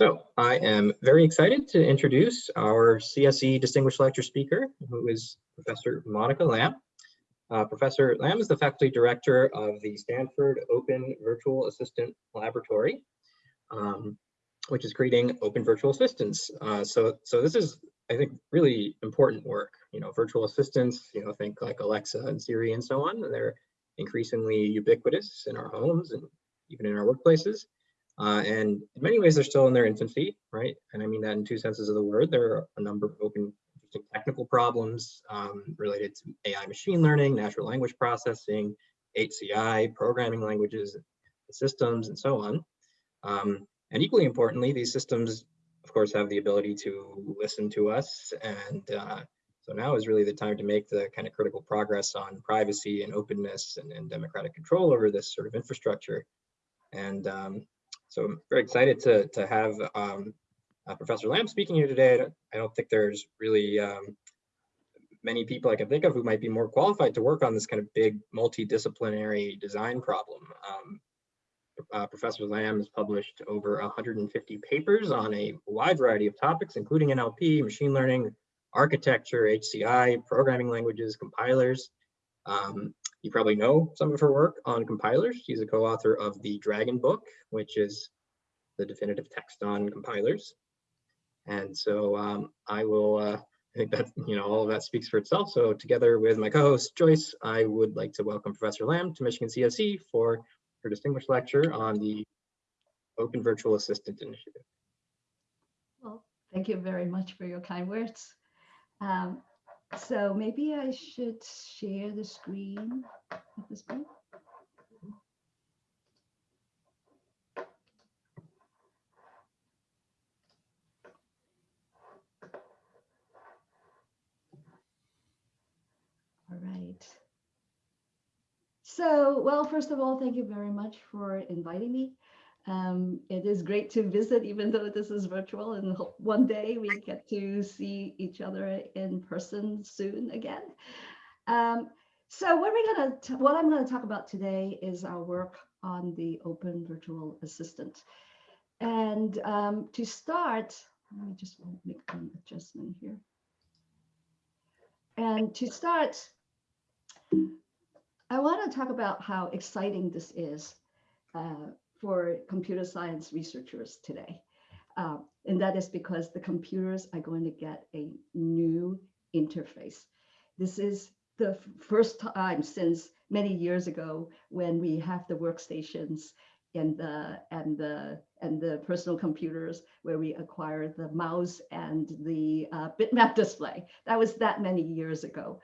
So I am very excited to introduce our CSE Distinguished Lecture Speaker, who is Professor Monica Lam. Uh, Professor Lam is the faculty director of the Stanford Open Virtual Assistant Laboratory, um, which is creating open virtual assistants. Uh, so, so this is, I think, really important work. You know, virtual assistants, you know, think like Alexa and Siri and so on. They're increasingly ubiquitous in our homes and even in our workplaces. Uh, and in many ways, they're still in their infancy, right? And I mean that in two senses of the word. There are a number of open technical problems um, related to AI machine learning, natural language processing, HCI, programming languages, systems, and so on. Um, and equally importantly, these systems, of course, have the ability to listen to us. And uh, so now is really the time to make the kind of critical progress on privacy and openness and, and democratic control over this sort of infrastructure. And um, so I'm very excited to, to have um, uh, Professor Lam speaking here today. I don't, think there's really um, many people I can think of who might be more qualified to work on this kind of big multidisciplinary design problem. Um, uh, Professor Lam has published over 150 papers on a wide variety of topics, including NLP, machine learning, architecture, HCI, programming languages, compilers. Um, you probably know some of her work on compilers. She's a co-author of the Dragon Book, which is the definitive text on compilers. And so um, I will, uh, I think that, you know, all of that speaks for itself. So together with my co-host Joyce, I would like to welcome Professor Lam to Michigan CSE for her distinguished lecture on the Open Virtual Assistant Initiative. Well, thank you very much for your kind words. Um, so maybe I should share the screen at this point. All right. So, well, first of all, thank you very much for inviting me. Um, it is great to visit, even though this is virtual, and one day we get to see each other in person soon again. Um, so what we're gonna, what I'm gonna talk about today is our work on the Open Virtual Assistant. And um, to start, me just make an adjustment here. And to start, I want to talk about how exciting this is uh, for computer science researchers today. Uh, and that is because the computers are going to get a new interface. This is the first time since many years ago when we have the workstations and the and the and the personal computers where we acquired the mouse and the uh, bitmap display. That was that many years ago.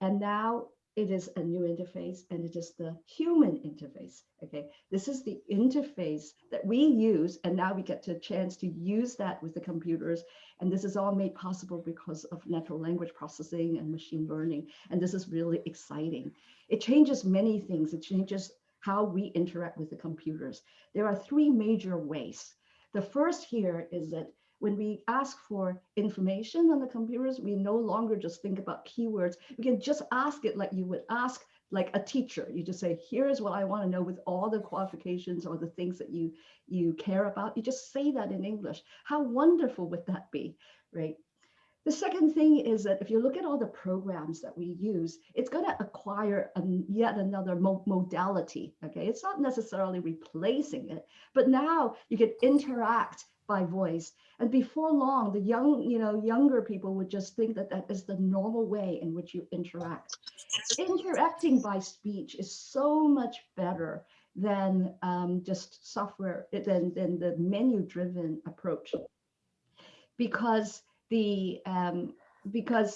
And now it is a new interface and it is the human interface. Okay, this is the interface that we use, and now we get a chance to use that with the computers. And this is all made possible because of natural language processing and machine learning. And this is really exciting. It changes many things. It changes how we interact with the computers. There are three major ways. The first here is that when we ask for information on the computers, we no longer just think about keywords. We can just ask it like you would ask like a teacher. You just say, here's what I want to know with all the qualifications or the things that you, you care about. You just say that in English. How wonderful would that be, right? The second thing is that if you look at all the programs that we use, it's going to acquire a, yet another mo modality. Okay, it's not necessarily replacing it, but now you can interact by voice. And before long, the young, you know, younger people would just think that that is the normal way in which you interact. Interacting by speech is so much better than um, just software, than, than the menu-driven approach. Because the um, because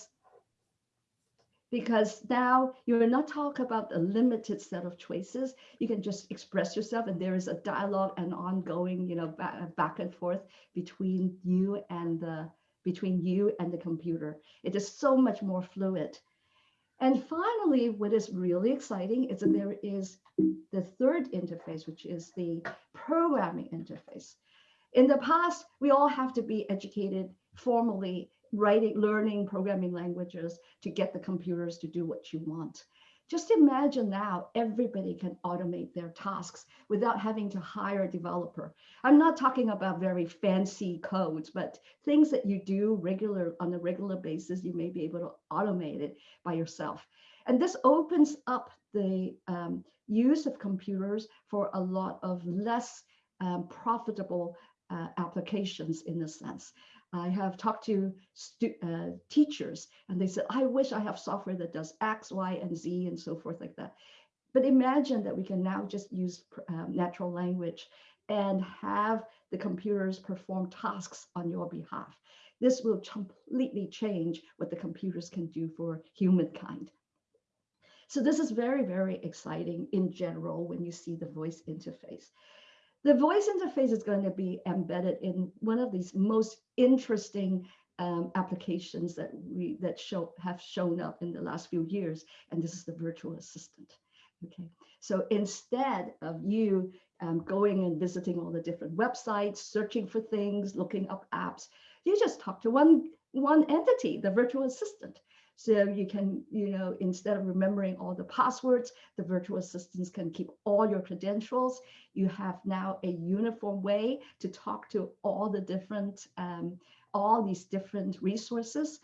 because now you're not talking about a limited set of choices. You can just express yourself and there is a dialogue and ongoing, you know, back, back and forth between you and the between you and the computer. It is so much more fluid. And finally, what is really exciting is that there is the third interface, which is the programming interface. In the past, we all have to be educated formally writing, learning programming languages to get the computers to do what you want. Just imagine now everybody can automate their tasks without having to hire a developer. I'm not talking about very fancy codes, but things that you do regular on a regular basis, you may be able to automate it by yourself. And this opens up the um, use of computers for a lot of less um, profitable uh, applications in a sense. I have talked to uh, teachers and they said, I wish I have software that does X, Y, and Z and so forth like that. But imagine that we can now just use uh, natural language and have the computers perform tasks on your behalf. This will completely change what the computers can do for humankind. So this is very, very exciting in general when you see the voice interface. The voice interface is going to be embedded in one of these most interesting um, applications that we that show have shown up in the last few years, and this is the virtual assistant. Okay, so instead of you um, going and visiting all the different websites, searching for things, looking up apps, you just talk to one one entity, the virtual assistant. So you can, you know, instead of remembering all the passwords, the virtual assistants can keep all your credentials. You have now a uniform way to talk to all the different, um, all these different resources.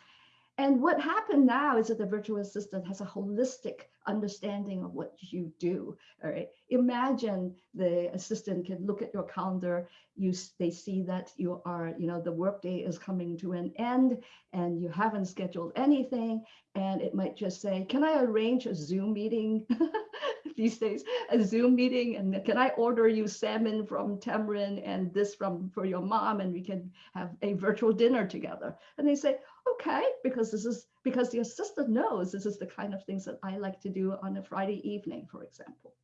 And what happened now is that the virtual assistant has a holistic understanding of what you do. All right. Imagine the assistant can look at your calendar. You they see that you are, you know, the workday is coming to an end and you haven't scheduled anything. And it might just say, can I arrange a Zoom meeting these days, a Zoom meeting? And can I order you salmon from Tamarind and this from for your mom and we can have a virtual dinner together? And they say, okay, because this is because the assistant knows this is the kind of things that I like to do on a Friday evening, for example.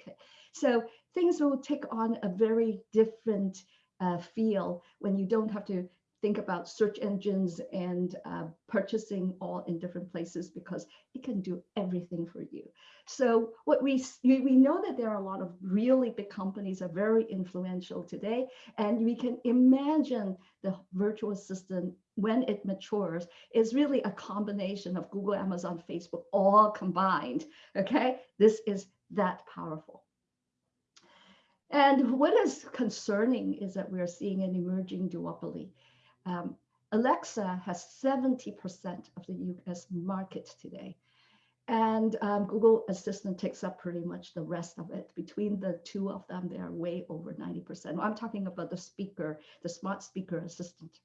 Okay, so things will take on a very different uh, feel when you don't have to think about search engines and uh, purchasing all in different places because it can do everything for you. So what we, we know that there are a lot of really big companies are very influential today, and we can imagine the virtual assistant when it matures is really a combination of Google, Amazon, Facebook, all combined, okay? This is that powerful. And what is concerning is that we're seeing an emerging duopoly um, Alexa has 70% of the US market today. And um, Google Assistant takes up pretty much the rest of it. Between the two of them, they are way over 90%. I'm talking about the speaker, the smart speaker assistant.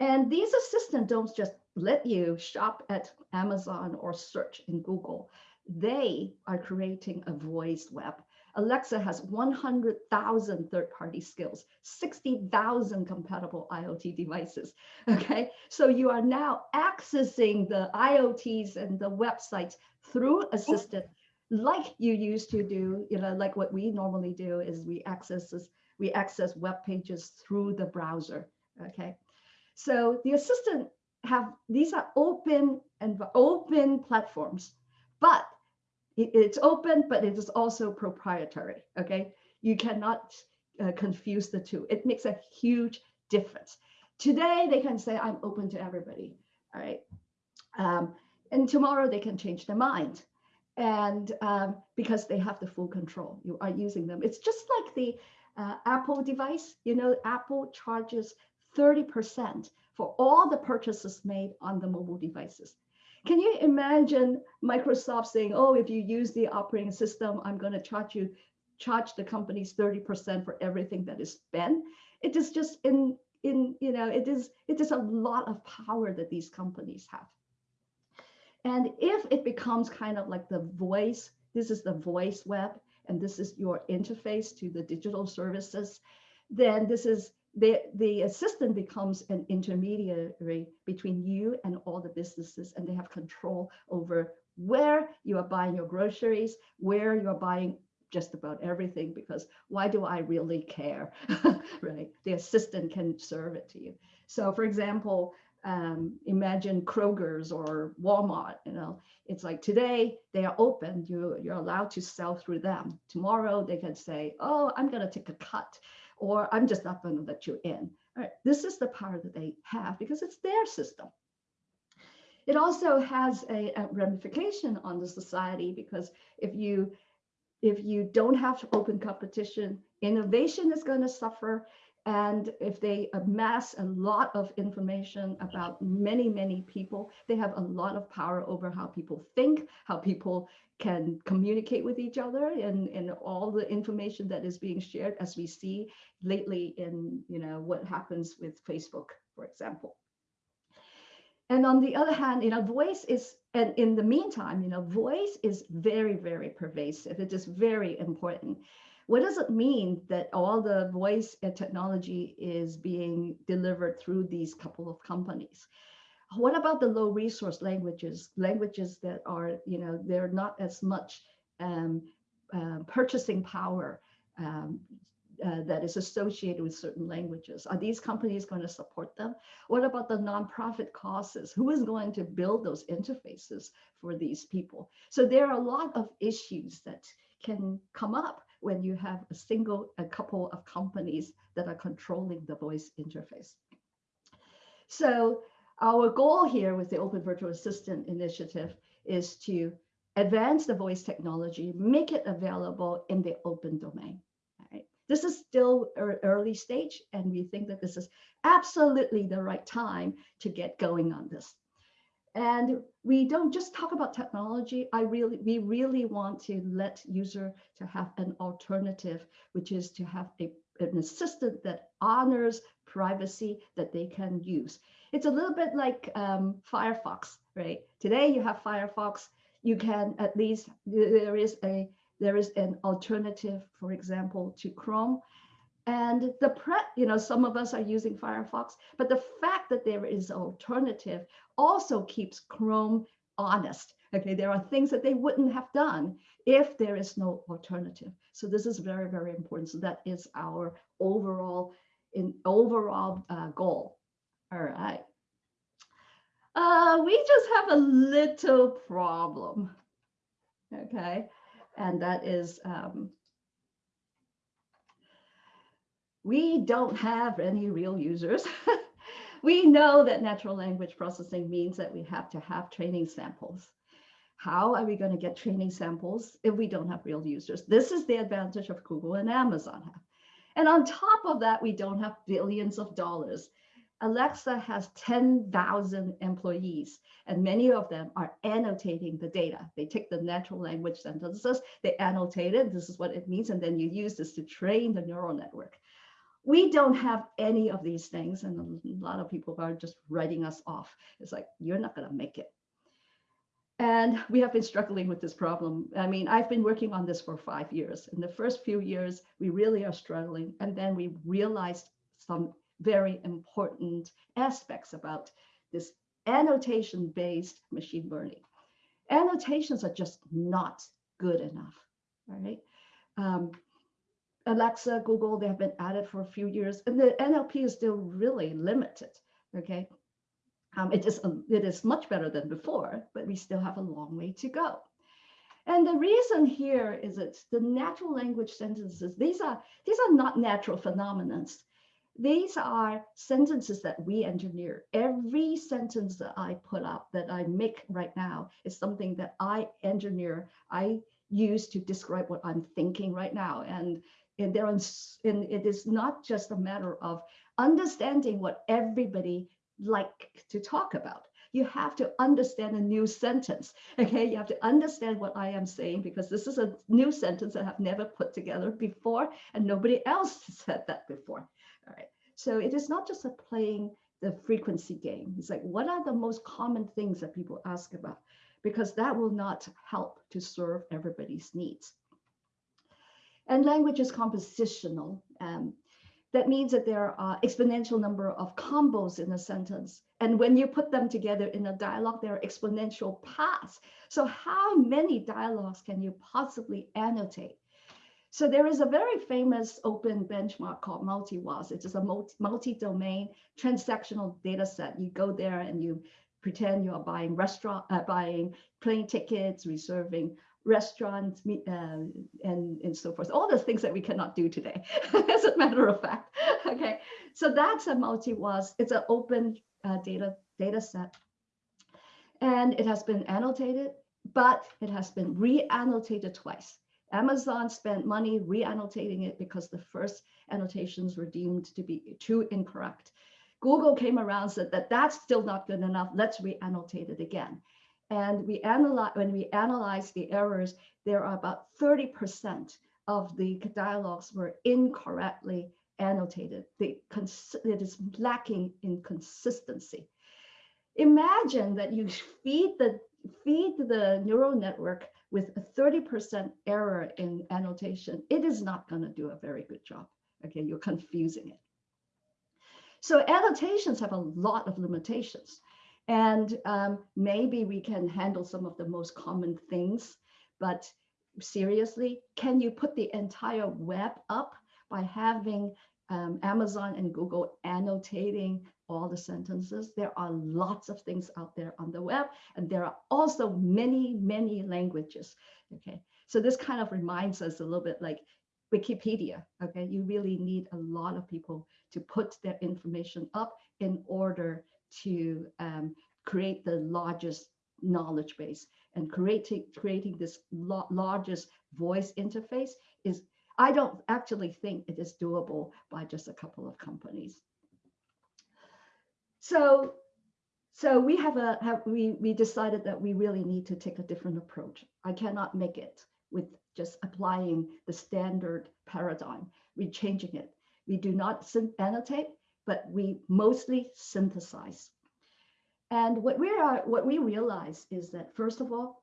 And these assistants don't just let you shop at Amazon or search in Google. They are creating a voice web Alexa has 100,000 third-party skills, 60,000 compatible IoT devices. Okay, so you are now accessing the IoTs and the websites through Assistant, like you used to do. You know, like what we normally do is we access this, we access web pages through the browser. Okay, so the Assistant have these are open and open platforms, but it's open, but it is also proprietary, okay? You cannot uh, confuse the two. It makes a huge difference. Today, they can say, I'm open to everybody, all right? Um, and tomorrow, they can change their mind. And um, because they have the full control, you are using them. It's just like the uh, Apple device, you know, Apple charges 30% for all the purchases made on the mobile devices. Can you imagine Microsoft saying, oh, if you use the operating system, I'm going to charge you, charge the companies 30% for everything that is spent? It is just in, in, you know, it is, it is a lot of power that these companies have. And if it becomes kind of like the voice, this is the voice web, and this is your interface to the digital services, then this is the, the assistant becomes an intermediary between you and all the businesses, and they have control over where you are buying your groceries, where you are buying just about everything, because why do I really care, right? The assistant can serve it to you. So for example, um, imagine Kroger's or Walmart, you know, it's like today they are open, you, you're allowed to sell through them. Tomorrow they can say, oh, I'm gonna take a cut or I'm just not going to let you in. All right, this is the power that they have because it's their system. It also has a, a ramification on the society because if you if you don't have open competition, innovation is going to suffer. And if they amass a lot of information about many, many people, they have a lot of power over how people think, how people can communicate with each other and, and all the information that is being shared as we see lately in you know what happens with Facebook, for example. And on the other hand, you know, voice is, and in the meantime, you know, voice is very, very pervasive. It is very important. What does it mean that all the voice technology is being delivered through these couple of companies? What about the low resource languages, languages that are, you know, they're not as much um, uh, purchasing power um, uh, that is associated with certain languages. Are these companies going to support them? What about the nonprofit causes? Who is going to build those interfaces for these people? So there are a lot of issues that can come up when you have a single, a couple of companies that are controlling the voice interface. So our goal here with the Open Virtual Assistant initiative is to advance the voice technology, make it available in the open domain. Right? This is still er, early stage, and we think that this is absolutely the right time to get going on this. And we don't just talk about technology. I really, we really want to let user to have an alternative, which is to have a, an assistant that honors privacy that they can use. It's a little bit like um, Firefox, right? Today you have Firefox, you can at least, there is a there is an alternative, for example, to Chrome. And the pre, you know, some of us are using Firefox, but the fact that there is alternative also keeps Chrome honest. Okay, there are things that they wouldn't have done if there is no alternative. So this is very, very important. So that is our overall in overall uh, goal. All right. Uh, we just have a little problem. Okay and that is um, we don't have any real users. we know that natural language processing means that we have to have training samples. How are we going to get training samples if we don't have real users? This is the advantage of Google and Amazon have. And on top of that, we don't have billions of dollars Alexa has 10,000 employees, and many of them are annotating the data. They take the natural language sentences, they annotate it, this is what it means, and then you use this to train the neural network. We don't have any of these things, and a lot of people are just writing us off. It's like, you're not going to make it. And we have been struggling with this problem. I mean, I've been working on this for five years. In the first few years, we really are struggling. And then we realized some very important aspects about this annotation-based machine learning. Annotations are just not good enough, right? Um, Alexa, Google, they have been at it for a few years, and the NLP is still really limited, okay? Um, it, is, it is much better than before, but we still have a long way to go. And the reason here is that the natural language sentences, these are, these are not natural phenomena. These are sentences that we engineer. Every sentence that I put up, that I make right now, is something that I engineer. I use to describe what I'm thinking right now. And, and, there and it is not just a matter of understanding what everybody like to talk about you have to understand a new sentence. Okay, you have to understand what I am saying because this is a new sentence that I've never put together before and nobody else said that before. All right. So it is not just a playing the frequency game. It's like, what are the most common things that people ask about? Because that will not help to serve everybody's needs. And language is compositional. Um, that means that there are exponential number of combos in a sentence. And when you put them together in a dialogue, there are exponential paths. So how many dialogues can you possibly annotate? So there is a very famous open benchmark called MultiWOZ. It is a multi-domain transactional data set. You go there and you pretend you are buying restaurant, uh, buying plane tickets, reserving restaurants, uh, and, and so forth. All the things that we cannot do today, as a matter of fact. Okay, so that's a MultiWOZ, It's an open uh, data data set. And it has been annotated, but it has been re-annotated twice. Amazon spent money re-annotating it because the first annotations were deemed to be too incorrect. Google came around said that that's still not good enough. Let's re-annotate it again. And we analyze when we analyze the errors, there are about 30% of the dialogues were incorrectly annotated. It is lacking in consistency. Imagine that you feed the feed the neural network with a 30% error in annotation. It is not going to do a very good job. Okay, you're confusing it. So annotations have a lot of limitations. And um, maybe we can handle some of the most common things, but seriously, can you put the entire web up by having um, Amazon and Google annotating all the sentences? There are lots of things out there on the web, and there are also many, many languages. Okay, so this kind of reminds us a little bit like Wikipedia. Okay, you really need a lot of people to put their information up in order to um, create the largest knowledge base and creating creating this largest voice interface is I don't actually think it is doable by just a couple of companies. So so we have a have, we we decided that we really need to take a different approach. I cannot make it with just applying the standard paradigm. We're changing it. We do not annotate, but we mostly synthesize. And what we are, what we realize is that first of all,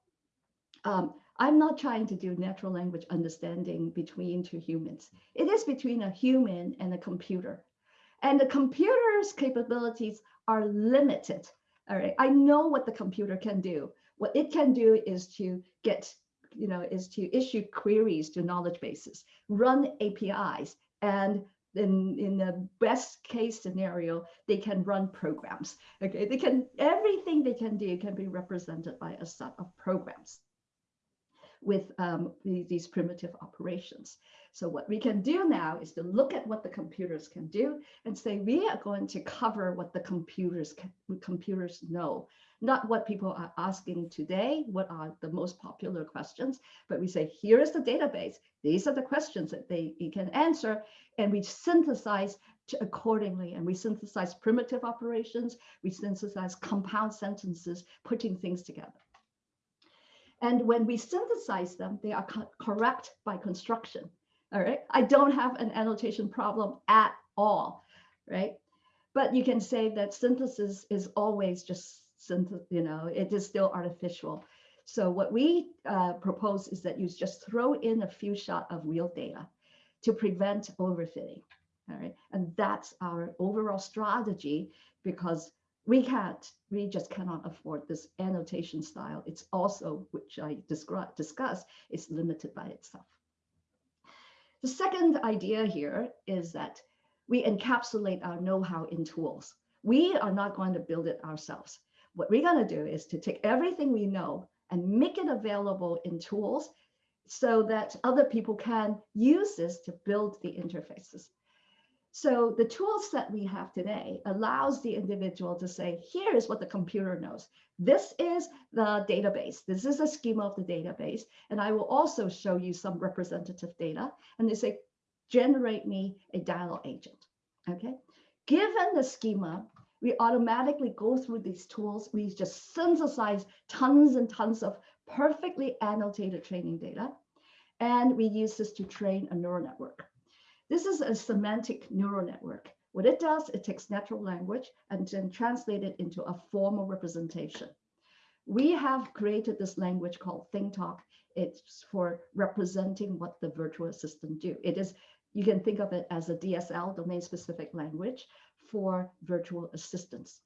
um, I'm not trying to do natural language understanding between two humans. It is between a human and a computer. And the computer's capabilities are limited. All right, I know what the computer can do. What it can do is to get, you know, is to issue queries to knowledge bases, run APIs, and in, in the best case scenario, they can run programs. Okay, they can, everything they can do can be represented by a set of programs with um, these primitive operations. So what we can do now is to look at what the computers can do and say, we are going to cover what the computers can, computers know not what people are asking today, what are the most popular questions, but we say, here is the database. These are the questions that they can answer. And we synthesize accordingly. And we synthesize primitive operations. We synthesize compound sentences, putting things together. And when we synthesize them, they are co correct by construction. All right. I don't have an annotation problem at all. Right. But you can say that synthesis is always just you know, it is still artificial. So what we uh, propose is that you just throw in a few shot of real data to prevent overfitting. All right, and that's our overall strategy because we can't, we just cannot afford this annotation style. It's also, which I discussed, is limited by itself. The second idea here is that we encapsulate our know-how in tools. We are not going to build it ourselves. What we're going to do is to take everything we know and make it available in tools so that other people can use this to build the interfaces. So the tools that we have today allows the individual to say, here is what the computer knows. This is the database. This is a schema of the database. And I will also show you some representative data. And they say, generate me a dialogue agent. Okay. Given the schema, we automatically go through these tools. We just synthesize tons and tons of perfectly annotated training data. And we use this to train a neural network. This is a semantic neural network. What it does, it takes natural language and then translate it into a formal representation. We have created this language called ThingTalk. It's for representing what the virtual assistant do. It is, you can think of it as a DSL, domain specific language, for virtual assistants.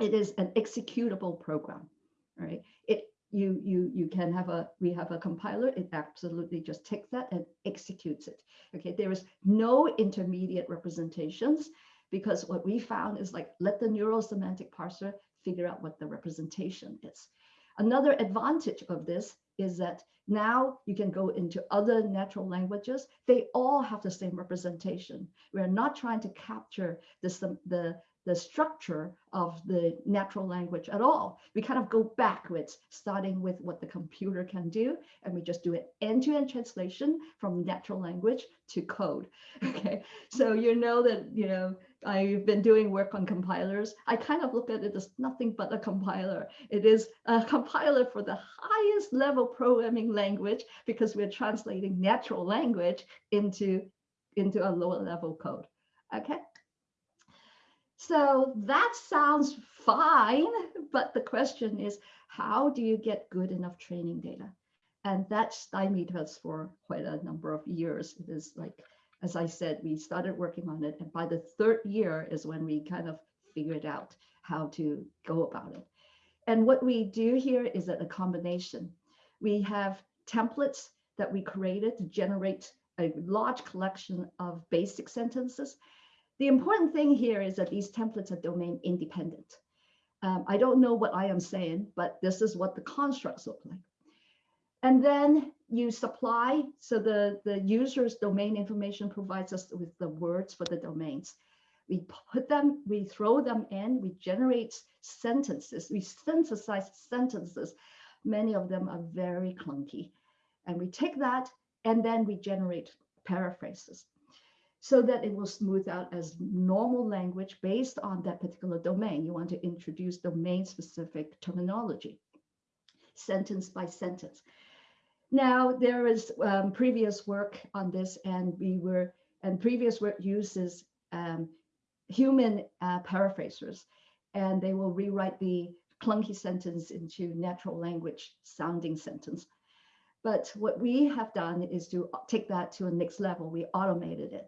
It is an executable program, right? It you you you can have a we have a compiler. It absolutely just takes that and executes it. Okay, there is no intermediate representations because what we found is like let the neural semantic parser figure out what the representation is. Another advantage of this is that now you can go into other natural languages. They all have the same representation. We're not trying to capture the, the, the structure of the natural language at all. We kind of go backwards, starting with what the computer can do, and we just do an end-to-end translation from natural language to code. Okay, so you know that you know I've been doing work on compilers. I kind of look at it as nothing but a compiler. It is a compiler for the highest level programming language because we're translating natural language into into a lower level code. Okay. So that sounds fine, but the question is, how do you get good enough training data? And that stymied us for quite a number of years. It is like, as I said, we started working on it. And by the third year is when we kind of figured out how to go about it. And what we do here is a combination. We have templates that we created to generate a large collection of basic sentences the important thing here is that these templates are domain independent. Um, I don't know what I am saying, but this is what the constructs look like. And then you supply, so the, the user's domain information provides us with the words for the domains. We put them, we throw them in, we generate sentences, we synthesize sentences. Many of them are very clunky. And we take that and then we generate paraphrases so that it will smooth out as normal language based on that particular domain. You want to introduce domain specific terminology, sentence by sentence. Now, there is um, previous work on this and we were, and previous work uses um, human uh, paraphrasers and they will rewrite the clunky sentence into natural language sounding sentence. But what we have done is to take that to a next level. We automated it.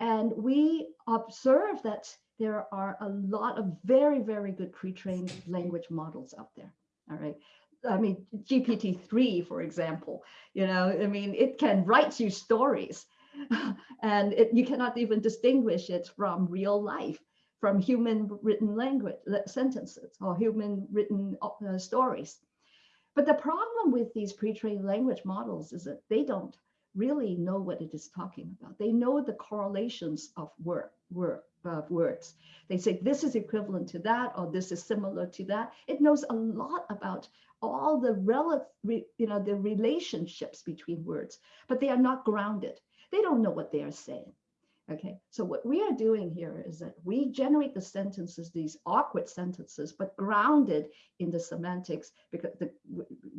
And we observe that there are a lot of very, very good pre-trained language models out there. All right. I mean, GPT-3, for example, you know, I mean, it can write you stories and it, you cannot even distinguish it from real life, from human written language sentences or human written uh, stories. But the problem with these pre-trained language models is that they don't really know what it is talking about. They know the correlations of word, word, of words. They say this is equivalent to that, or this is similar to that. It knows a lot about all the relative, you know, the relationships between words, but they are not grounded. They don't know what they are saying. Okay, so what we are doing here is that we generate the sentences, these awkward sentences, but grounded in the semantics, because the,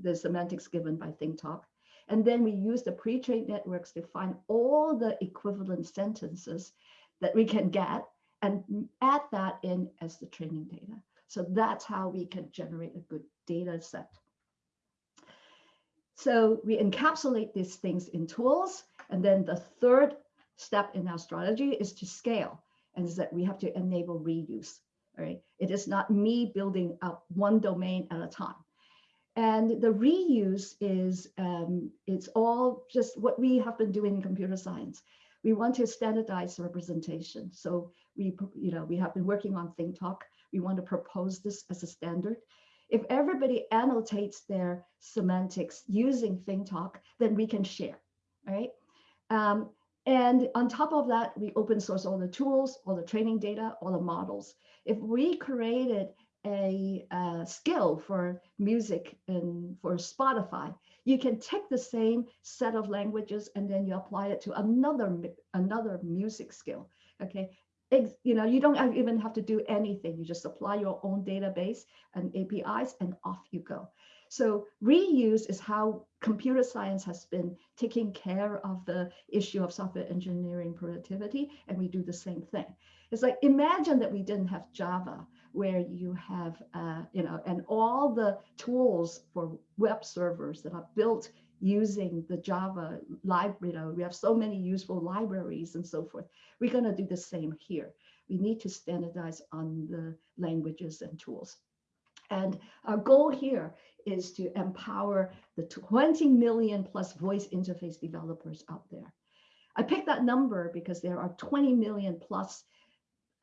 the semantics given by ThingTalk. And then we use the pre-trained networks to find all the equivalent sentences that we can get and add that in as the training data. So that's how we can generate a good data set. So we encapsulate these things in tools. And then the third step in our strategy is to scale. And is that we have to enable reuse. Right. It is not me building up one domain at a time. And the reuse is, um, it's all just what we have been doing in computer science. We want to standardize representation. So we, you know, we have been working on ThingTalk. We want to propose this as a standard. If everybody annotates their semantics using ThingTalk, then we can share, right? Um, and on top of that, we open source all the tools, all the training data, all the models. If we created a, a skill for music and for Spotify, you can take the same set of languages and then you apply it to another another music skill. Okay, you know you don't even have to do anything. You just apply your own database and APIs, and off you go. So reuse is how computer science has been taking care of the issue of software engineering productivity, and we do the same thing. It's like imagine that we didn't have Java where you have, uh, you know, and all the tools for web servers that are built using the Java library. You know, we have so many useful libraries and so forth. We're going to do the same here. We need to standardize on the languages and tools. And our goal here is to empower the 20 million plus voice interface developers out there. I picked that number because there are 20 million plus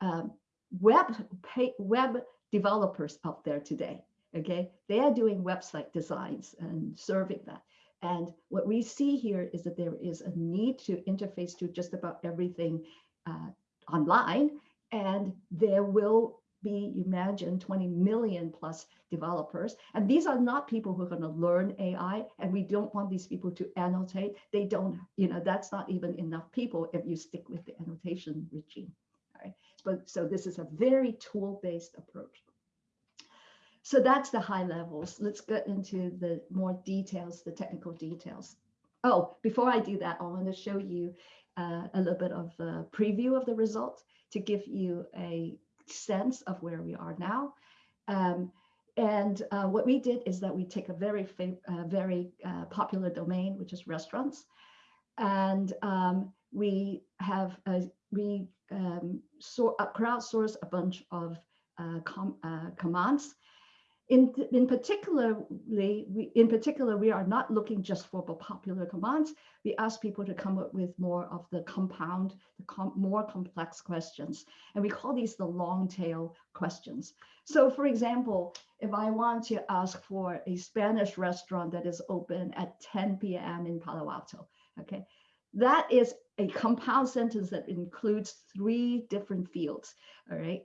um, web pay, web developers out there today. Okay, they are doing website designs and serving that. And what we see here is that there is a need to interface to just about everything uh, online and there will be, imagine, 20 million plus developers. And these are not people who are going to learn AI, and we don't want these people to annotate. They don't, you know, that's not even enough people if you stick with the annotation regime. But so this is a very tool-based approach. So that's the high levels. Let's get into the more details, the technical details. Oh, before I do that, I want to show you uh, a little bit of a preview of the results to give you a sense of where we are now. Um, and uh, what we did is that we take a very, uh, very uh, popular domain, which is restaurants, and um, we have we um, so, uh, crowdsource a bunch of uh, com uh, commands in, in particularly, we, in particular, we are not looking just for popular commands. We ask people to come up with more of the compound, the com more complex questions. And we call these the long tail questions. So for example, if I want to ask for a Spanish restaurant that is open at 10 p.m. in Palo Alto, okay, that is a compound sentence that includes three different fields, all right?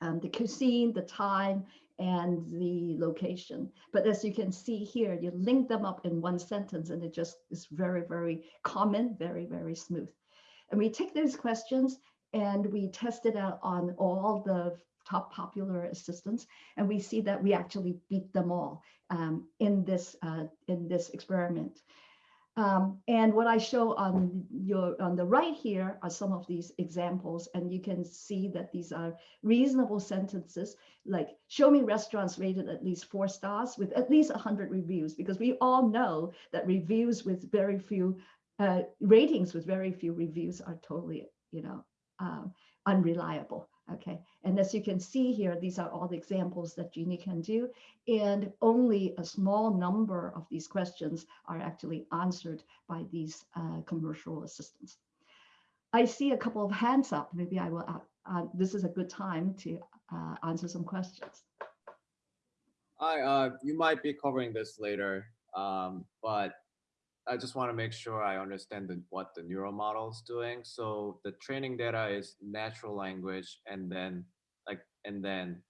Um, the cuisine, the time, and the location. But as you can see here, you link them up in one sentence and it just is very, very common, very, very smooth. And we take those questions and we test it out on all the top popular assistants and we see that we actually beat them all um, in this uh, in this experiment. Um, and what I show on your on the right here are some of these examples, and you can see that these are reasonable sentences, like show me restaurants rated at least four stars with at least 100 reviews, because we all know that reviews with very few uh, ratings with very few reviews are totally, you know, um, unreliable. Okay, and as you can see here, these are all the examples that Genie can do, and only a small number of these questions are actually answered by these uh, commercial assistants. I see a couple of hands up. Maybe I will, uh, uh, this is a good time to uh, answer some questions. Hi, uh, you might be covering this later, um, but I just want to make sure I understand the, what the neural model is doing. So the training data is natural language and then like, and then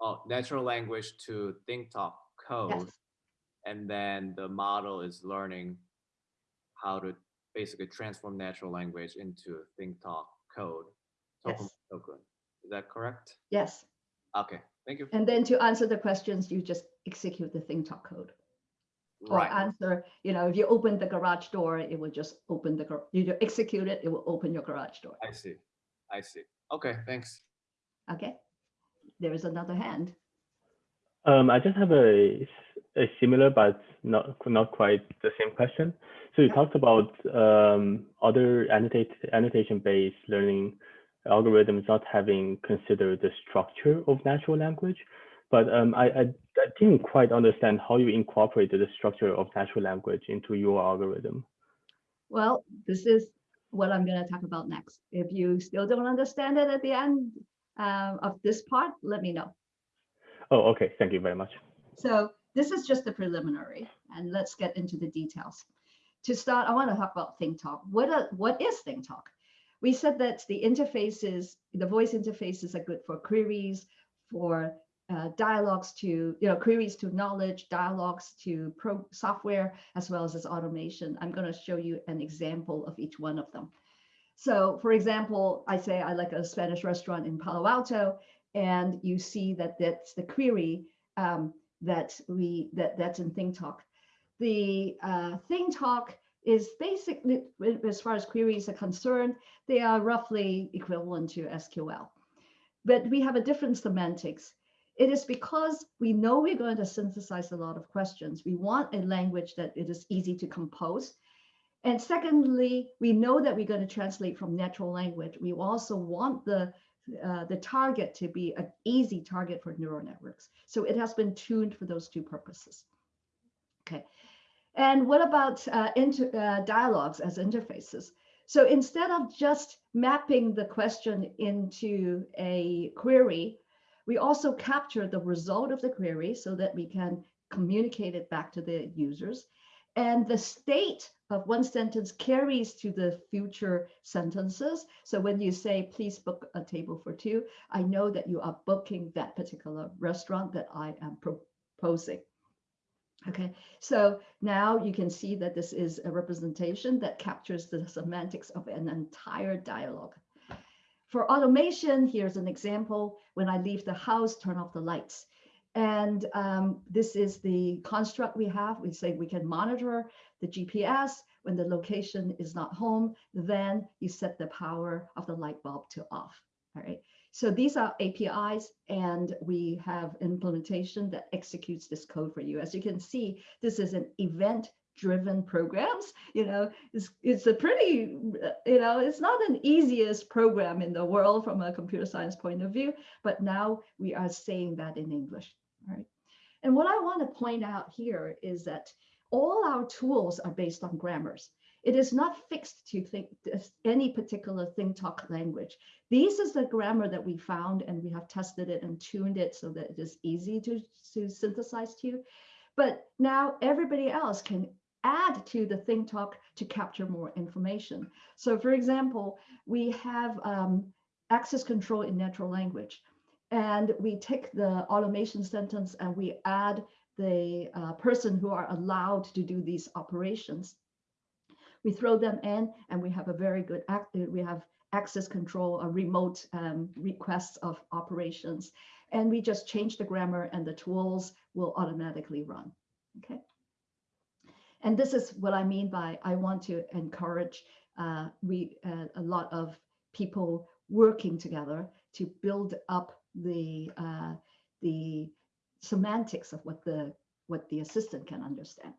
oh, natural language to ThingTalk code. Yes. And then the model is learning how to basically transform natural language into ThingTalk code. Token Yes. token. Is that correct? Yes, Okay, thank you. and then to answer the questions, you just execute the ThingTalk code. Or Right. answer, you know, if you open the garage door, it will just open the, you do execute it, it will open your garage door. I see. I see. Okay, thanks. Okay, there is another hand. Um, I just have a, a similar but not not quite the same question. So you Yeah. talked about um, other annotate, annotation-based learning algorithms not having considered the structure of natural language, but um, I, I, I didn't quite understand how you incorporated the structure of natural language into your algorithm. Well, this is what I'm going to talk about next. If you still don't understand it at the end um, of this part, let me know. Oh, okay. Thank you very much. So this is just the preliminary, and let's get into the details. To start, I want to talk about ThingTalk. What, are, what is ThingTalk? We said that the interfaces, the voice interfaces are good for queries, for uh, dialogues to, you know, queries to knowledge, dialogues to pro software, as well as as automation. I'm going to show you an example of each one of them. So for example, I say I like a Spanish restaurant in Palo Alto, and you see that that's the query um, that we that that's in ThingTalk. The uh, ThingTalk is basically, as far as queries are concerned, they are roughly equivalent to SQL, but we have a different semantics. It is because we know we're going to synthesize a lot of questions. We want a language that it is easy to compose. And secondly, we know that we're going to translate from natural language. We also want the uh, the target to be an easy target for neural networks. So it has been tuned for those two purposes. Okay. And what about uh, uh, dialogues as interfaces? So instead of just mapping the question into a query, we also capture the result of the query so that we can communicate it back to the users. And the state of one sentence carries to the future sentences. So when you say, please book a table for two, I know that you are booking that particular restaurant that I am proposing. Okay, so now you can see that this is a representation that captures the semantics of an entire dialogue. For automation, here's an example. When I leave the house, turn off the lights. And um, this is the construct we have. We say we can monitor the GPS. When the location is not home, then you set the power of the light bulb to off. All right. So these are APIs and we have implementation that executes this code for you. As you can see, this is an event driven programs you know it's it's a pretty uh, you know it's not an easiest program in the world from a computer science point of view but now we are saying that in english right and what i want to point out here is that all our tools are based on grammars it is not fixed to think any particular ThingTalk language. This is the grammar that we found and we have tested it and tuned it so that it is easy to, to synthesize to you. But now everybody else can add to the ThingTalk to capture more information. So for example, we have um, access control in natural language. And we take the automation sentence and we add the uh, person who are allowed to do these operations we throw them in and we have a very good, act. we have access control or remote um, requests of operations. And we just change the grammar and the tools will automatically run, okay? And this is what I mean by I want to encourage uh, we uh, a lot of people working together to build up the uh, the semantics of what the what the assistant can understand.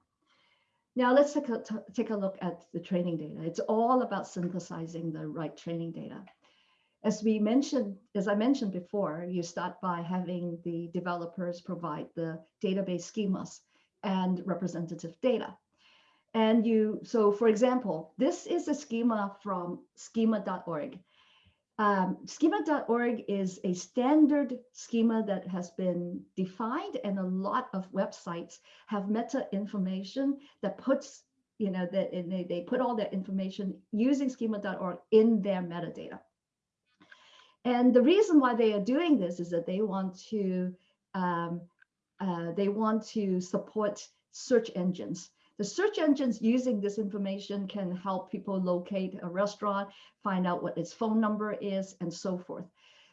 Now let's take a, take a look at the training data. It's all about synthesizing the right training data. As we mentioned, as I mentioned before, you start by having the developers provide the database schemas and representative data. And you, so for example, this is a schema from schema.org. Um, schema.org is a standard schema that has been defined and a lot of websites have meta information that puts, you know, that they, they put all that information using schema.org in their metadata. And the reason why they are doing this is that they want to, um, uh, they want to support search engines the search engines using this information can help people locate a restaurant, find out what its phone number is, and so forth.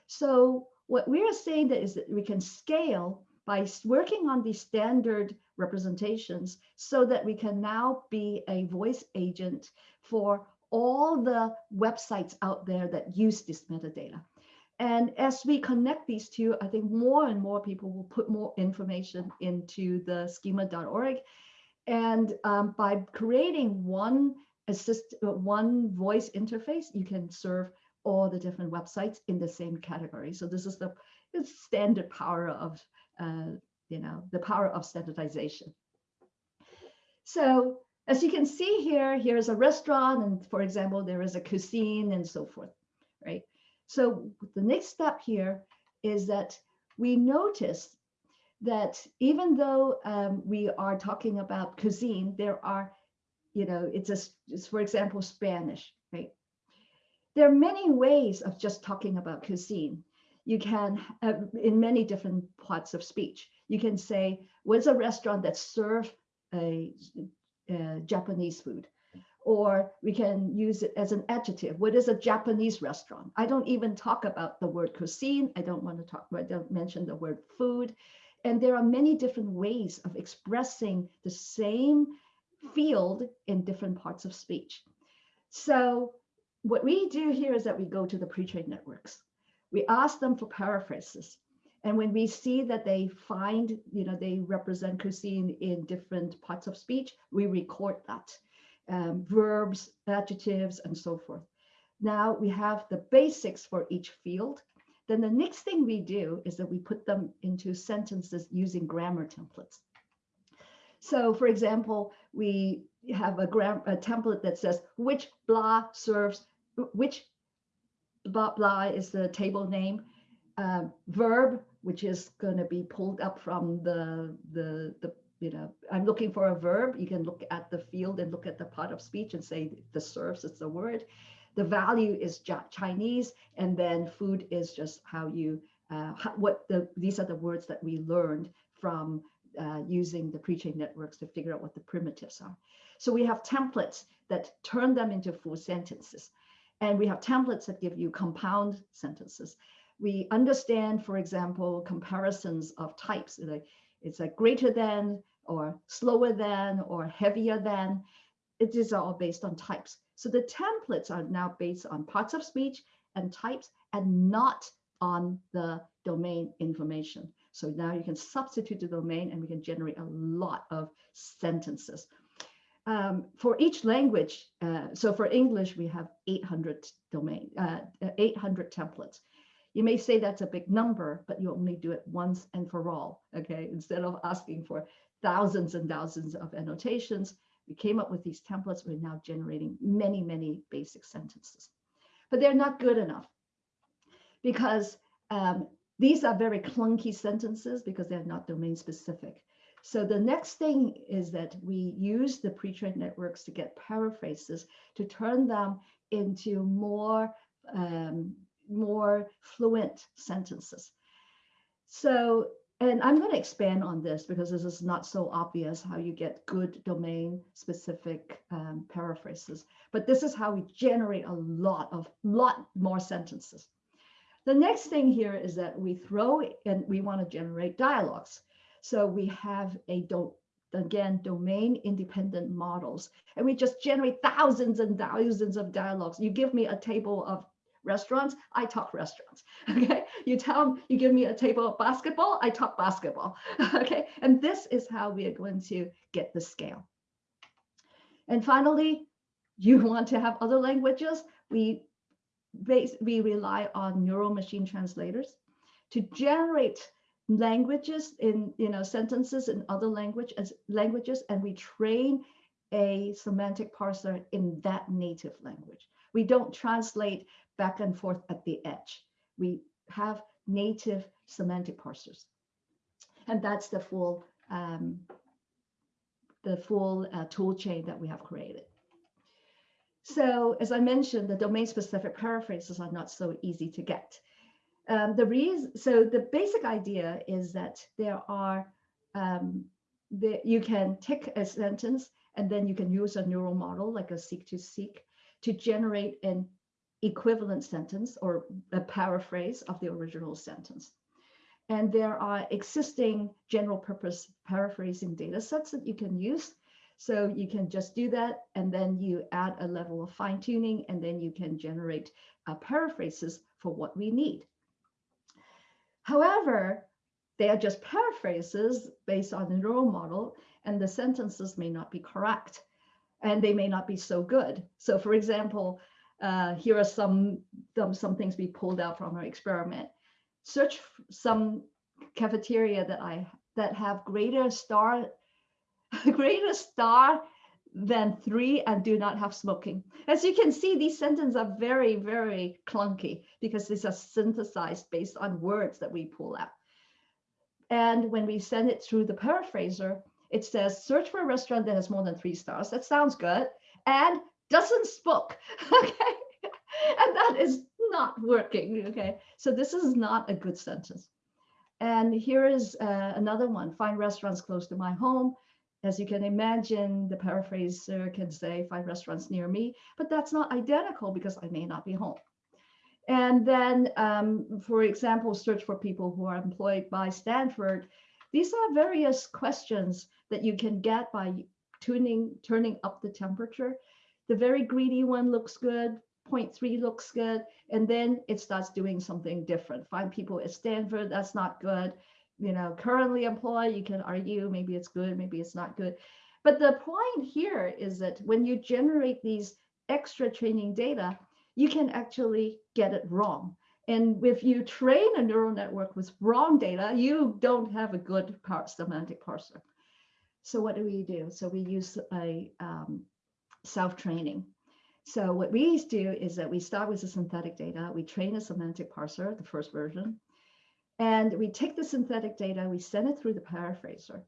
So what we are saying that is that we can scale by working on these standard representations so that we can now be a voice agent for all the websites out there that use this metadata. And as we connect these two, I think more and more people will put more information into the schema.org and um, by creating one assist, uh, one voice interface, you can serve all the different websites in the same category. So this is the standard power of, uh, you know, the power of standardization. So as you can see here, here's a restaurant, and for example, there is a cuisine and so forth, right? So the next step here is that we notice that even though um, we are talking about cuisine, there are, you know, it's a, it's for example, Spanish, right? There are many ways of just talking about cuisine. You can, uh, in many different parts of speech, you can say, what's a restaurant that serves a, a Japanese food? Or we can use it as an adjective. What is a Japanese restaurant? I don't even talk about the word cuisine. I don't want to talk, I don't mention the word food. And there are many different ways of expressing the same field in different parts of speech. So what we do here is that we go to the pre-trained networks. We ask them for paraphrases. And when we see that they find, you know, they represent cuisine in different parts of speech, we record that. Um, verbs, adjectives, and so forth. Now we have the basics for each field. Then the next thing we do is that we put them into sentences using grammar templates. So for example, we have a, gram a template that says which blah serves, which blah blah is the table name, uh, verb, which is going to be pulled up from the, the, the you know, I'm looking for a verb. You can look at the field and look at the part of speech and say the serves is the word. The value is Chinese, and then food is just how you uh, what the these are the words that we learned from uh, using the pre-trained networks to figure out what the primitives are. So we have templates that turn them into full sentences, and we have templates that give you compound sentences. We understand, for example, comparisons of types. Like it's like greater than, or slower than, or heavier than. It is all based on types. So the templates are now based on parts of speech and types, and not on the domain information. So now you can substitute the domain and we can generate a lot of sentences. Um, for each language, uh, so for English, we have 800 domain, uh, 800 templates. You may say that's a big number, but you only do it once and for all, okay? Instead of asking for thousands and thousands of annotations, we came up with these templates. We're now generating many, many basic sentences, but they're not good enough because um, these are very clunky sentences because they're not domain specific. So the next thing is that we use the pre-trained networks to get paraphrases to turn them into more, um, more fluent sentences. So, and I'm going to expand on this because this is not so obvious how you get good domain specific um, paraphrases, but this is how we generate a lot of, lot more sentences. The next thing here is that we throw and we want to generate dialogues. So we have a do again domain independent models and we just generate thousands and thousands of dialogues. You give me a table of restaurants, I talk restaurants. Okay. You tell them, you give me a table of basketball, I talk basketball. Okay. And this is how we are going to get the scale. And finally, you want to have other languages. We base, we rely on neural machine translators to generate languages in you know sentences in other language as languages and we train a semantic parser in that native language we don't translate back and forth at the edge. We have native semantic parsers. And that's the full um, the full uh, tool chain that we have created. So as I mentioned, the domain specific paraphrases are not so easy to get. Um, the reason, so the basic idea is that there are, um, the, you can take a sentence and then you can use a neural model like a seq2seq to generate an equivalent sentence or a paraphrase of the original sentence. And there are existing general purpose paraphrasing data sets that you can use so you can just do that and then you add a level of fine tuning and then you can generate uh, paraphrases for what we need. However, they are just paraphrases based on the neural model and the sentences may not be correct and they may not be so good. So for example, uh, here are some, some, things we pulled out from our experiment. Search some cafeteria that I that have greater star greater star than three and do not have smoking. As you can see, these sentences are very, very clunky because these are synthesized based on words that we pull out. And when we send it through the paraphraser, it says search for a restaurant that has more than three stars. That sounds good. And doesn't smoke. Okay. and that is not working. Okay. So this is not a good sentence. And here is uh, another one find restaurants close to my home as you can imagine, the paraphraser can say five restaurants near me, but that's not identical because I may not be home. And then, um, for example, search for people who are employed by Stanford. These are various questions that you can get by tuning, turning up the temperature. The very greedy one looks good, 0.3 looks good, and then it starts doing something different. Find people at Stanford, that's not good you know, currently employed, you can argue maybe it's good, maybe it's not good. But the point here is that when you generate these extra training data, you can actually get it wrong. And if you train a neural network with wrong data, you don't have a good par semantic parser. So what do we do? So we use a um, self-training. So what we do is that we start with the synthetic data. We train a semantic parser, the first version. And we take the synthetic data, we send it through the paraphraser.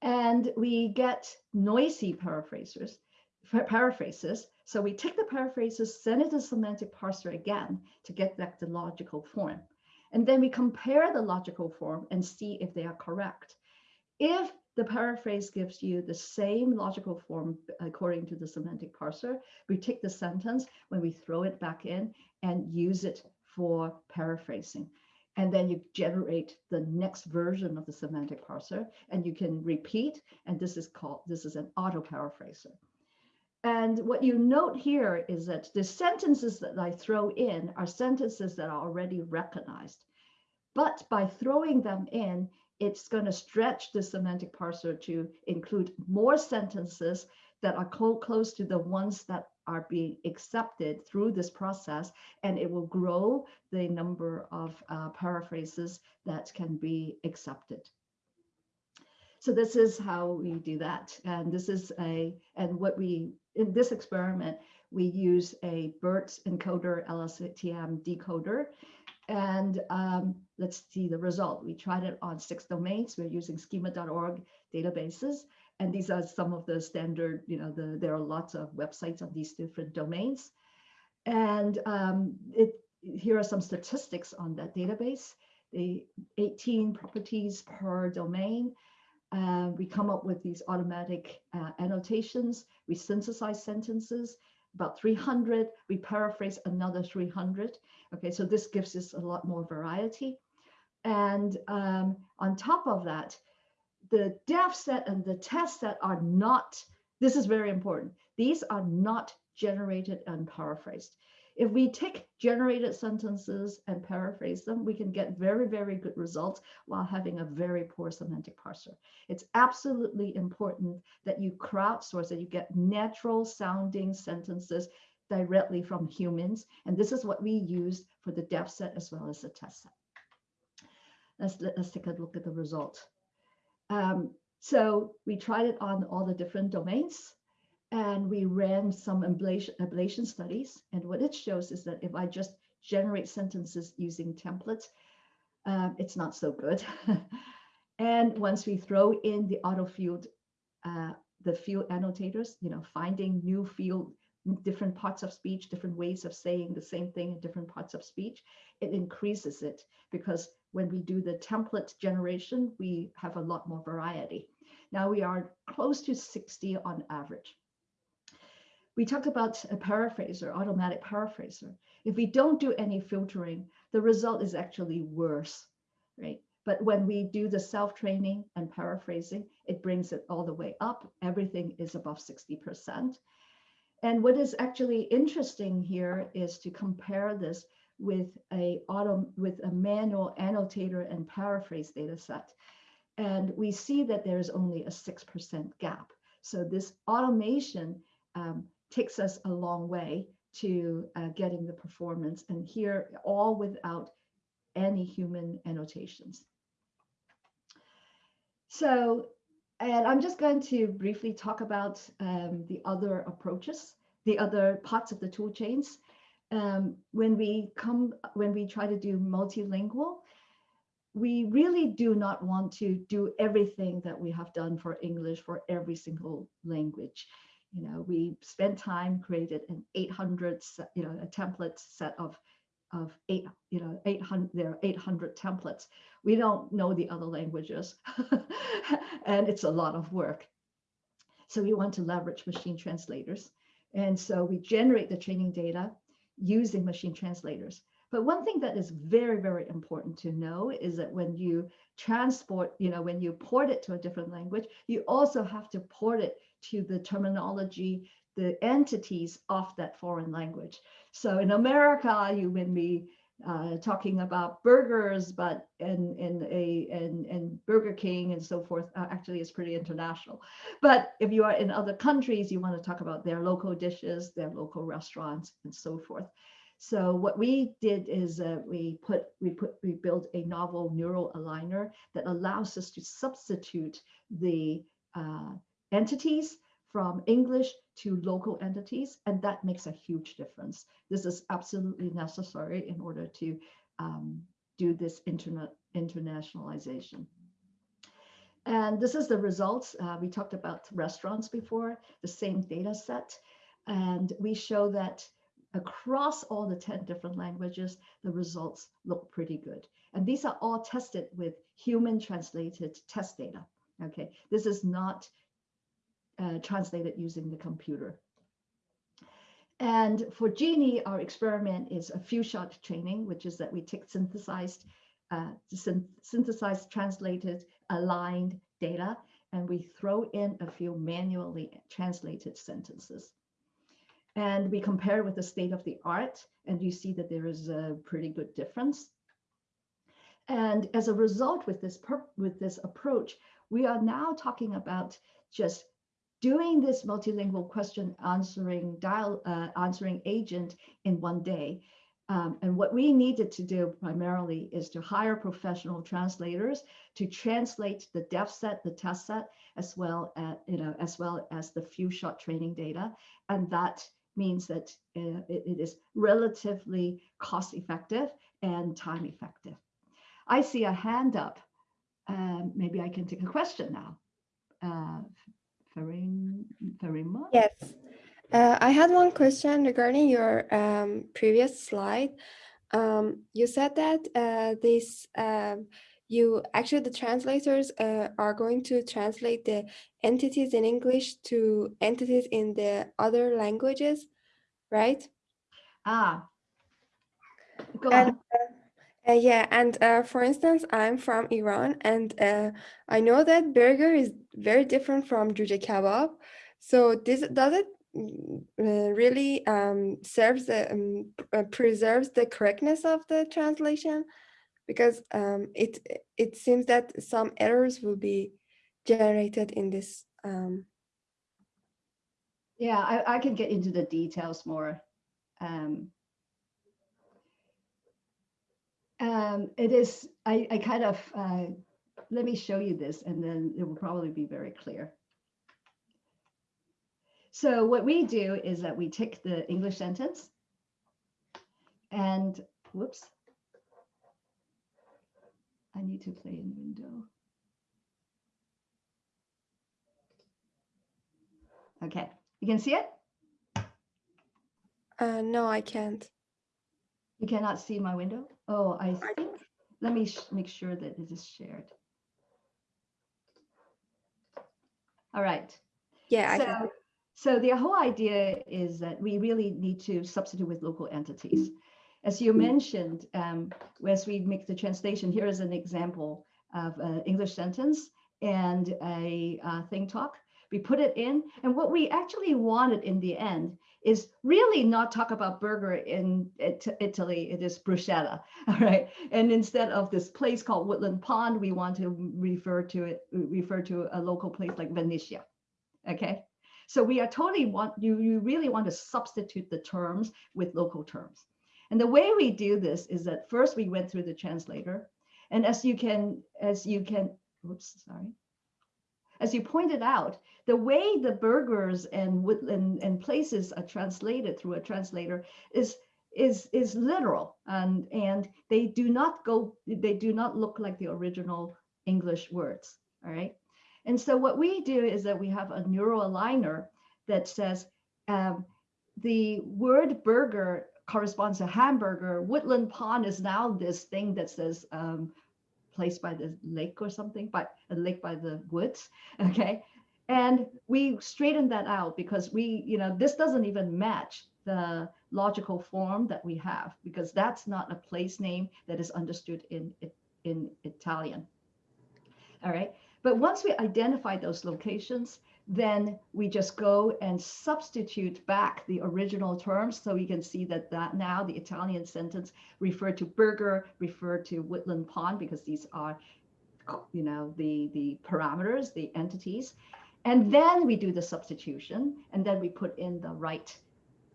And we get noisy paraphrasers, paraphrases. So we take the paraphrases, send it to semantic parser again to get back the logical form. And then we compare the logical form and see if they are correct. If the paraphrase gives you the same logical form uh, according to the semantic parser, we take the sentence when we throw it back in and use it for paraphrasing. And then you generate the next version of the semantic parser and you can repeat. And this is called, this is an auto paraphraser. And what you note here is that the sentences that I throw in are sentences that are already recognized. But by throwing them in, it's going to stretch the semantic parser to include more sentences that are close to the ones that are being accepted through this process, and it will grow the number of uh, paraphrases that can be accepted. So this is how we do that. And this is a, and what we, in this experiment, we use a BERT encoder LSTM decoder. And um, let's see the result. We tried it on six domains. We're using schema.org databases. And these are some of the standard, you know, the, there are lots of websites on these different domains. And um, it, here are some statistics on that database. The 18 properties per domain. Uh, we come up with these automatic uh, annotations. We synthesize sentences, about 300. We paraphrase another 300. Okay, so this gives us a lot more variety. And um, on top of that, the dev set and the test set are not, this is very important. These are not generated and paraphrased. If we take generated sentences and paraphrase them, we can get very, very good results while having a very poor semantic parser. It's absolutely important that you crowdsource, that you get natural sounding sentences directly from humans. And this is what we used for the dev set as well as the test set. Let's, let's take a look at the result. Um, so we tried it on all the different domains and we ran some ablation, ablation studies. And what it shows is that if I just generate sentences using templates, um, it's not so good. and once we throw in the auto field, uh, the field annotators, you know, finding new field, different parts of speech, different ways of saying the same thing in different parts of speech, it increases it because when we do the template generation, we have a lot more variety. Now we are close to 60 on average. We talk about a paraphraser, automatic paraphraser. If we don't do any filtering, the result is actually worse, right? But when we do the self-training and paraphrasing, it brings it all the way up. Everything is above 60%. And what is actually interesting here is to compare this with a auto with a manual annotator and paraphrase data set. And we see that there's only a 6% gap. So this automation um, takes us a long way to uh, getting the performance and here all without any human annotations. So, and I'm just going to briefly talk about um, the other approaches, the other parts of the tool chains. Um, when we come, when we try to do multilingual, we really do not want to do everything that we have done for English for every single language. You know, we spent time created an 800, you know, a template set of of eight, you know, 800, there are 800 templates. We don't know the other languages and it's a lot of work. So we want to leverage machine translators. And so we generate the training data using machine translators. But one thing that is very, very important to know is that when you transport, you know, when you port it to a different language, you also have to port it to the terminology, the entities of that foreign language. So in America, you may be uh, talking about burgers, but in in a in, in Burger King and so forth, uh, actually it's pretty international. But if you are in other countries, you want to talk about their local dishes, their local restaurants, and so forth. So what we did is uh, we put we put we built a novel neural aligner that allows us to substitute the uh, entities from English to local entities, and that makes a huge difference. This is absolutely necessary in order to um, do this internet internationalization. And this is the results. Uh, we talked about restaurants before, the same data set. And we show that across all the 10 different languages, the results look pretty good. And these are all tested with human translated test data. Okay, this is not uh, translated using the computer. And for Genie, our experiment is a few shot training, which is that we take synthesized, uh, synthesized, translated, aligned data, and we throw in a few manually translated sentences. And we compare with the state of the art, and you see that there is a pretty good difference. And as a result, with this with this approach, we are now talking about just doing this multilingual question answering dial uh, answering agent in one day. Um, and what we needed to do primarily is to hire professional translators to translate the dev set, the test set, as well as you know, as well as the few shot training data, and that means that uh, it, it is relatively cost effective and time effective. I see a hand up. Um, maybe I can take a question now. Uh, Farima? Yes. Uh, I had one question regarding your um, previous slide. Um, you said that uh, this, um, you actually the translators uh, are going to translate the entities in English to entities in the other languages, right? Ah, go and, on. Uh, yeah, and uh, for instance, I'm from Iran, and uh, I know that burger is very different from juje kebab. So this does it mm, uh, really um, serves the um, uh, preserves the correctness of the translation because um, it it seems that some errors will be generated in this. Um, yeah, I, I can get into the details more. Um, um, it is, I, I kind of, uh, let me show you this and then it will probably be very clear. So what we do is that we take the English sentence and whoops, I need to play in window. Okay, you can see it? uh, no, I can't. You cannot see my window? Oh, I think, let me make sure that it is shared. All right. Yeah, so, so the whole idea is that we really need to substitute with local entities. As you mentioned, um, as we make the translation, here is an example of an English sentence and a uh, ThingTalk. We put it in, and what we actually wanted in the end is really not talk about burger in Italy, it is bruschetta, all right? And instead of this place called Woodland Pond, we want to refer to it, refer to a local place like Venetia, okay? So we are totally want, you, you really want to substitute the terms with local terms. And the way we do this is that first we went through the translator, and as you can, as you can, whoops, sorry. As you pointed out, the way the burgers and, and, and places are translated through a translator is is is literal and and they do not go they do not look like the original english words all right? And so what we do is that we have a neural aligner that says um, the word burger corresponds to hamburger. Woodland pond is now this thing that says um, place by the lake or something by a lake by the woods okay and we straightened that out because we, you know, this doesn't even match the logical form that we have because that's not a place name that is understood in, in Italian. All right. But once we identify those locations, then we just go and substitute back the original terms. So we can see that, that now the Italian sentence referred to burger, referred to woodland pond, because these are, you know, the, the parameters, the entities. And then we do the substitution, and then we put in the right,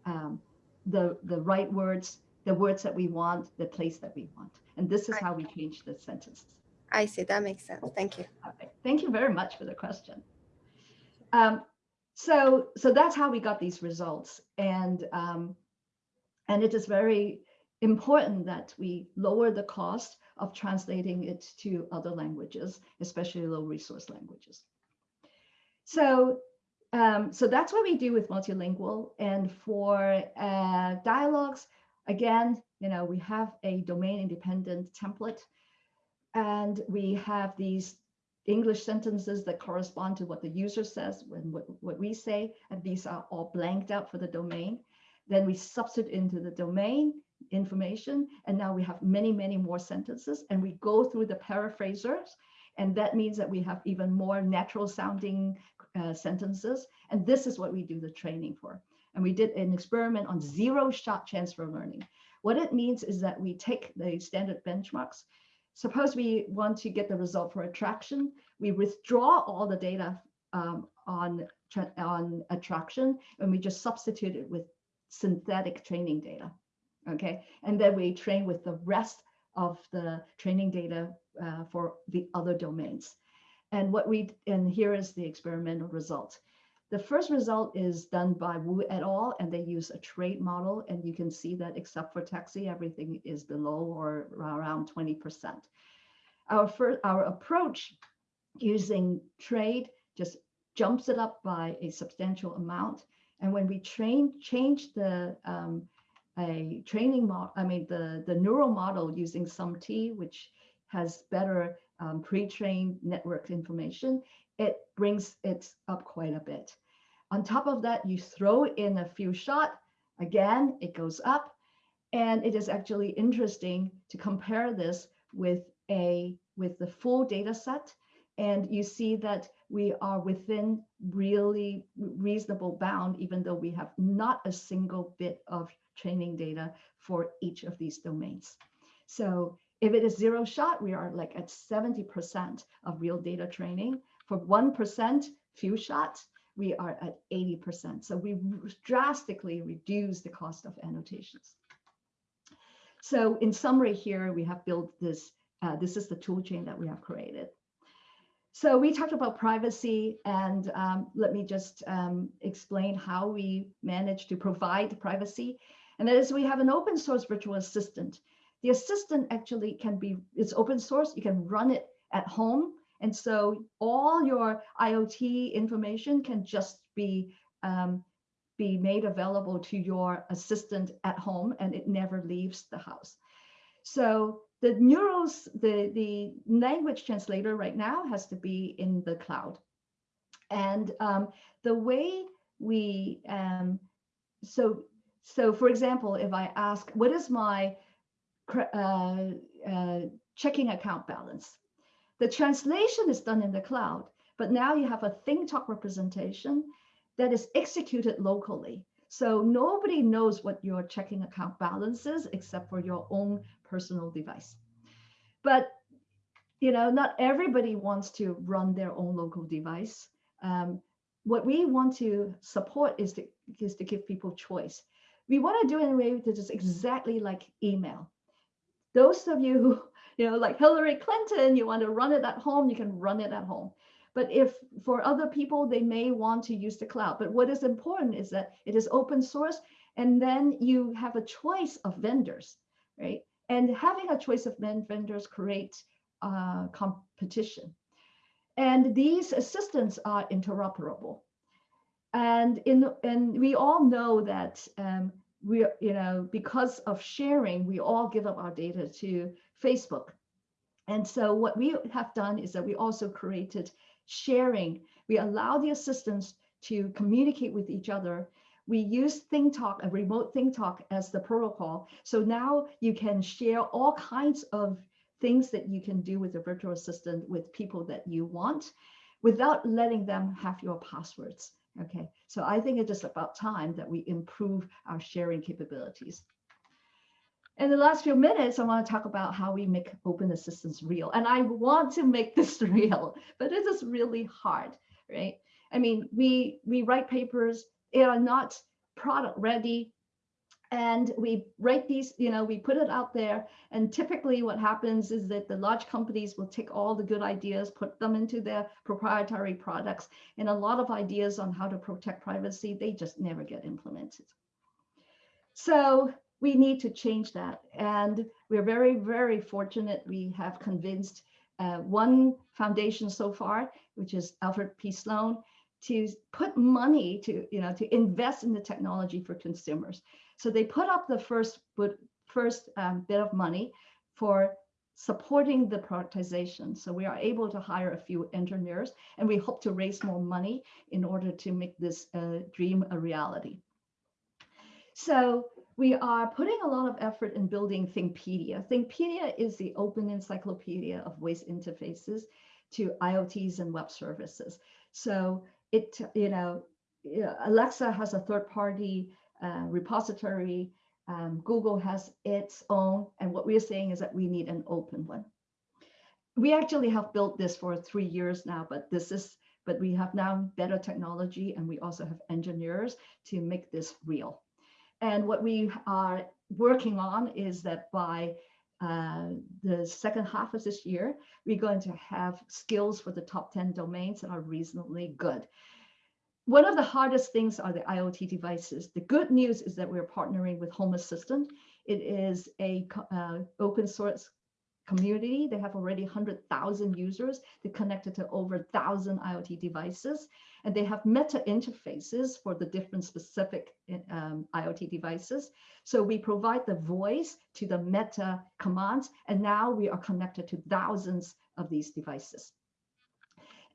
um, the the right words, the words that we want, the place that we want. And this is how we change the sentences. I see. That makes sense. Thank you. Okay. Thank you very much for the question. Um, so so that's how we got these results, and um, and it is very important that we lower the cost of translating it to other languages, especially low resource languages. So, um, so that's what we do with multilingual. And for uh, dialogues, again, you know, we have a domain independent template and we have these English sentences that correspond to what the user says when what, what we say, and these are all blanked out for the domain. Then we substitute into the domain information, and now we have many, many more sentences, and we go through the paraphrasers, and that means that we have even more natural sounding uh, sentences, and this is what we do the training for. And we did an experiment on zero shot transfer learning. What it means is that we take the standard benchmarks, Suppose we want to get the result for attraction. We withdraw all the data um, on, on attraction and we just substitute it with synthetic training data. Okay, and then we train with the rest of the training data uh, for the other domains. And what we, and here is the experimental result. The first result is done by Wu et al. and they use a trade model. And you can see that except for taxi, everything is below or around 20%. Our, first, our approach using trade just jumps it up by a substantial amount. And when we train, change the um, a training model, I mean, the, the neural model using SUMBT, which has better um, pre-trained network information, it brings it up quite a bit. On top of that, you throw in a few shot, again, it goes up. And it is actually interesting to compare this with a with the full data set. And you see that we are within really reasonable bound, even though we have not a single bit of training data for each of these domains. So if it is zero shot, we are like at 70% of real data training. For 1% few shots, we are at 80%. So we drastically reduce the cost of annotations. So in summary here, we have built this, uh, this is the tool chain that we have created. So we talked about privacy and um, let me just um, explain how we manage to provide privacy. And that is we have an open source virtual assistant. The assistant actually can be, it's open source, you can run it at home and so all your IoT information can just be, um, be made available to your assistant at home and it never leaves the house. So the neurals, the, the language translator right now has to be in the cloud. And um, the way we, um, so, so for example, if I ask, what is my uh, uh, checking account balance? The translation is done in the cloud, but now you have a ThingTalk representation that is executed locally. So nobody knows what your checking account balance is except for your own personal device. But you know, not everybody wants to run their own local device. Um, what we want to support is to, is to give people choice. We want to do it in a way that is exactly like email. Those of you who you know, like Hillary Clinton, you want to run it at home, you can run it at home. But if for other people, they may want to use the cloud. But what is important is that it is open source, and then you have a choice of vendors, right? And having a choice of vendors creates uh, competition. And these assistants are interoperable. And in and we all know that um, we, you know, because of sharing, we all give up our data to Facebook. And so what we have done is that we also created sharing. We allow the assistants to communicate with each other. We use ThingTalk, a remote ThingTalk as the protocol. So now you can share all kinds of things that you can do with the virtual assistant with people that you want without letting them have your passwords. Okay, so I think it's just about time that we improve our sharing capabilities. In the last few minutes, I want to talk about how we make open assistance real. And I want to make this real, but it is really hard, right? I mean, we, we write papers, they are not product ready. And we write these, you know, we put it out there. And typically what happens is that the large companies will take all the good ideas, put them into their proprietary products. And a lot of ideas on how to protect privacy, they just never get implemented. So we need to change that. And we're very, very fortunate. We have convinced uh, one foundation so far, which is Alfred P. Sloan, to put money to, you know, to invest in the technology for consumers. So they put up the first, first um, bit of money for supporting the productization. So we are able to hire a few engineers and we hope to raise more money in order to make this uh, dream a reality. So we are putting a lot of effort in building Thingpedia. Thingpedia is the open encyclopedia of voice interfaces to IoTs and web services. So it, you know, Alexa has a third party uh, repository um, Google has its own, and what we're saying is that we need an open one. We actually have built this for three years now, but this is, but we have now better technology and we also have engineers to make this real. And what we are working on is that by uh, the second half of this year, we're going to have skills for the top 10 domains that are reasonably good one of the hardest things are the IoT devices. The good news is that we're partnering with Home Assistant. It is a uh, open source community. They have already 100,000 users. They connected to over 1,000 IoT devices. And they have meta interfaces for the different specific um, IoT devices. So we provide the voice to the meta commands. And now we are connected to thousands of these devices.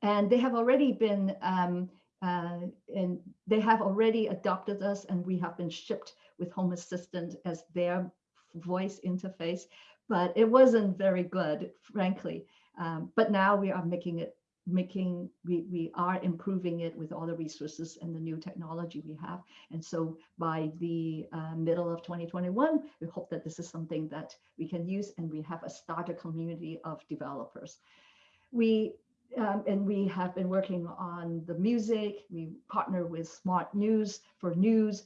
And they have already been um, uh, and they have already adopted us and we have been shipped with Home Assistant as their voice interface, but it wasn't very good, frankly. Um, but now we are making it, making, we, we are improving it with all the resources and the new technology we have. And so by the uh, middle of 2021, we hope that this is something that we can use and we have a starter community of developers. We um, and we have been working on the music. We partner with Smart News for news,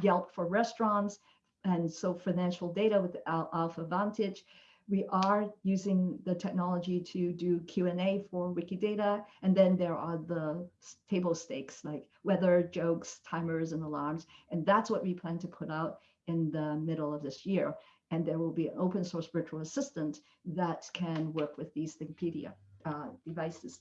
Yelp for restaurants, and so financial data with Al Alpha Vantage. We are using the technology to do Q&A for Wikidata. And then there are the table stakes like weather, jokes, timers, and alarms. And that's what we plan to put out in the middle of this year. And there will be an open source virtual assistant that can work with these Thingpedia uh, devices.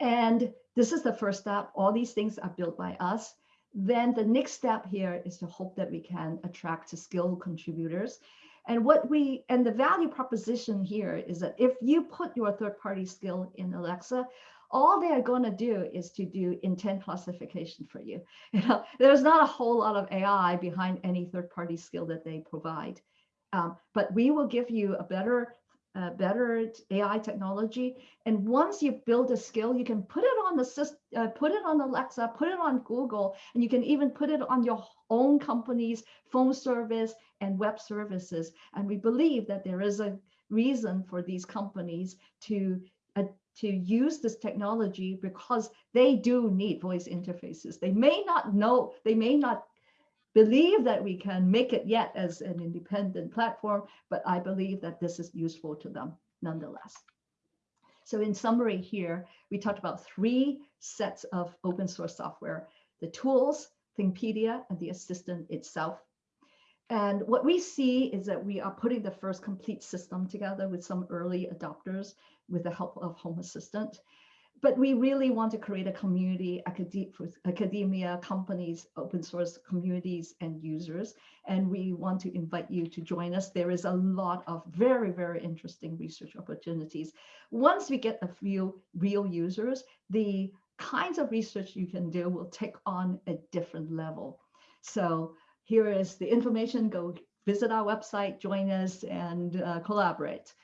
And this is the first step. All these things are built by us. Then the next step here is to hope that we can attract skilled contributors. And what we and the value proposition here is that if you put your third party skill in Alexa, all they are going to do is to do intent classification for you. You know, there's not a whole lot of AI behind any third party skill that they provide. Um, but we will give you a better uh, better AI technology. And once you build a skill, you can put it on the system, uh, put it on Alexa, put it on Google, and you can even put it on your own company's phone service and web services. And we believe that there is a reason for these companies to uh, to use this technology because they do need voice interfaces. They may not know, they may not believe that we can make it yet as an independent platform, but I believe that this is useful to them nonetheless. So in summary here, we talked about three sets of open source software, the tools, Thingpedia, and the assistant itself. And what we see is that we are putting the first complete system together with some early adopters with the help of Home Assistant but we really want to create a community academia, companies, open source communities and users. And we want to invite you to join us. There is a lot of very, very interesting research opportunities. Once we get a few real users, the kinds of research you can do will take on a different level. So here is the information, go visit our website, join us and uh, collaborate.